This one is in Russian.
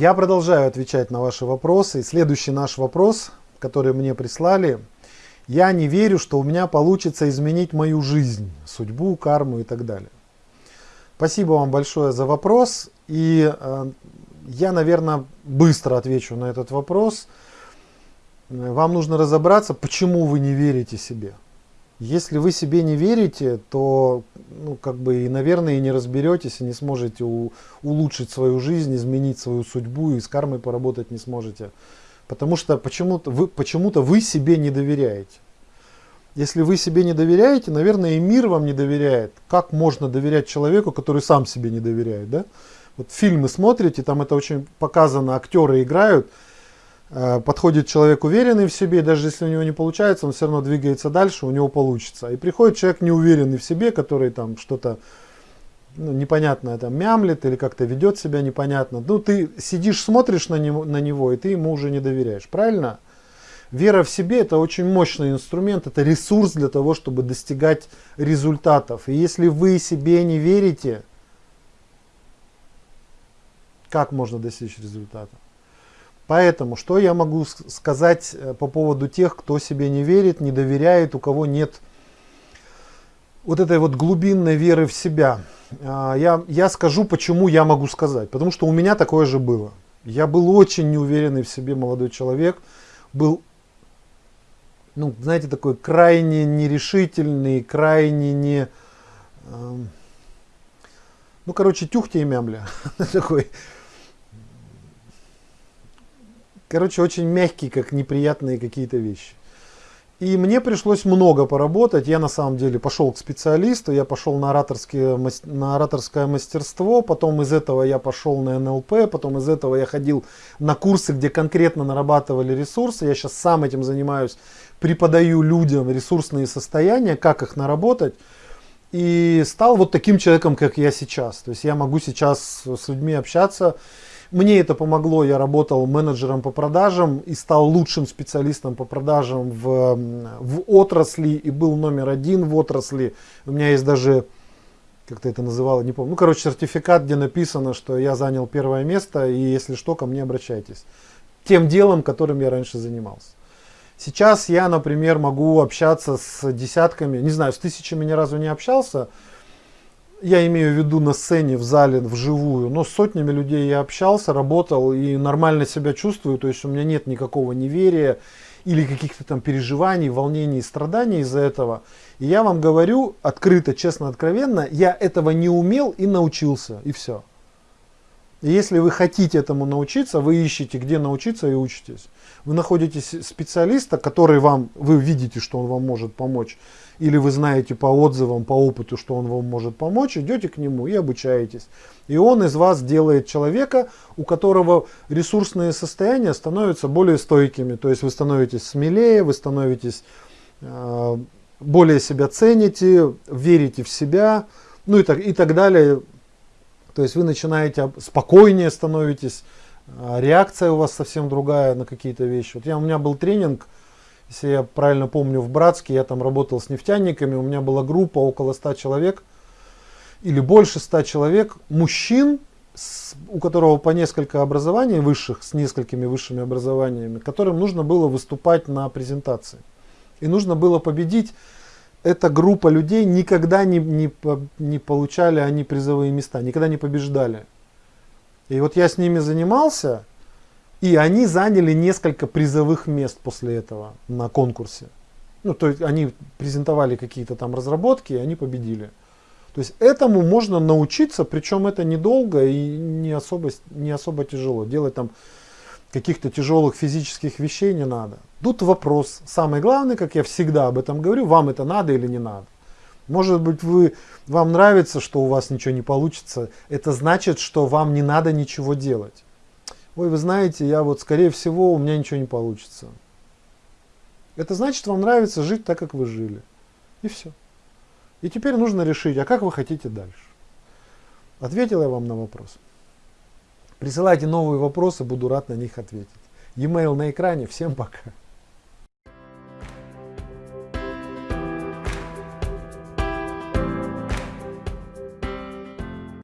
Я продолжаю отвечать на ваши вопросы. Следующий наш вопрос, который мне прислали. Я не верю, что у меня получится изменить мою жизнь, судьбу, карму и так далее. Спасибо вам большое за вопрос. И э, я, наверное, быстро отвечу на этот вопрос. Вам нужно разобраться, почему вы не верите себе. Если вы себе не верите, то, ну, как бы, и, наверное, и не разберетесь, и не сможете у, улучшить свою жизнь, изменить свою судьбу, и с кармой поработать не сможете. Потому что почему-то вы, почему вы себе не доверяете. Если вы себе не доверяете, наверное, и мир вам не доверяет. Как можно доверять человеку, который сам себе не доверяет, да? Вот фильмы смотрите, там это очень показано, актеры играют, подходит человек уверенный в себе, даже если у него не получается, он все равно двигается дальше, у него получится. И приходит человек неуверенный в себе, который там что-то ну, непонятное там мямлит или как-то ведет себя непонятно. Ну, ты сидишь, смотришь на него, на него, и ты ему уже не доверяешь. Правильно? Вера в себе это очень мощный инструмент, это ресурс для того, чтобы достигать результатов. И если вы себе не верите, как можно достичь результата? Поэтому, что я могу сказать э, по поводу тех, кто себе не верит, не доверяет, у кого нет вот этой вот глубинной веры в себя. А, я, я скажу, почему я могу сказать. Потому что у меня такое же было. Я был очень неуверенный в себе молодой человек. Был, ну, знаете, такой крайне нерешительный, крайне не... Эм, ну, короче, тюхте и мямля. такой Короче, очень мягкий, как неприятные какие-то вещи. И мне пришлось много поработать. Я на самом деле пошел к специалисту, я пошел на, на ораторское мастерство, потом из этого я пошел на НЛП, потом из этого я ходил на курсы, где конкретно нарабатывали ресурсы. Я сейчас сам этим занимаюсь, преподаю людям ресурсные состояния, как их наработать. И стал вот таким человеком, как я сейчас. То есть я могу сейчас с людьми общаться мне это помогло, я работал менеджером по продажам и стал лучшим специалистом по продажам в, в отрасли и был номер один в отрасли. У меня есть даже, как ты это называла, не помню, ну короче сертификат, где написано, что я занял первое место и если что, ко мне обращайтесь. Тем делом, которым я раньше занимался. Сейчас я, например, могу общаться с десятками, не знаю, с тысячами ни разу не общался, я имею в виду на сцене, в зале, вживую, но с сотнями людей я общался, работал и нормально себя чувствую, то есть у меня нет никакого неверия или каких-то там переживаний, волнений, страданий из-за этого. И я вам говорю открыто, честно, откровенно, я этого не умел и научился, и все. Если вы хотите этому научиться, вы ищете, где научиться и учитесь. Вы находите специалиста, который вам, вы видите, что он вам может помочь или вы знаете по отзывам, по опыту, что он вам может помочь, идете к нему и обучаетесь. И он из вас делает человека, у которого ресурсные состояния становятся более стойкими. То есть вы становитесь смелее, вы становитесь э, более себя цените, верите в себя, ну и так, и так далее. То есть вы начинаете спокойнее становитесь, а реакция у вас совсем другая на какие-то вещи. Вот я, у меня был тренинг, если я правильно помню, в Братске я там работал с нефтяниками, у меня была группа около 100 человек, или больше 100 человек, мужчин, у которого по несколько образований высших, с несколькими высшими образованиями, которым нужно было выступать на презентации. И нужно было победить. Эта группа людей никогда не, не, не получали они призовые места, никогда не побеждали. И вот я с ними занимался, и они заняли несколько призовых мест после этого на конкурсе. Ну, то есть они презентовали какие-то там разработки, и они победили. То есть этому можно научиться, причем это недолго и не особо, не особо тяжело. Делать там каких-то тяжелых физических вещей не надо. Тут вопрос. Самый главный, как я всегда об этом говорю, вам это надо или не надо. Может быть, вы, вам нравится, что у вас ничего не получится. Это значит, что вам не надо ничего делать ой, вы знаете, я вот, скорее всего, у меня ничего не получится. Это значит, вам нравится жить так, как вы жили. И все. И теперь нужно решить, а как вы хотите дальше. Ответил я вам на вопрос. Присылайте новые вопросы, буду рад на них ответить. E-mail на экране. Всем пока.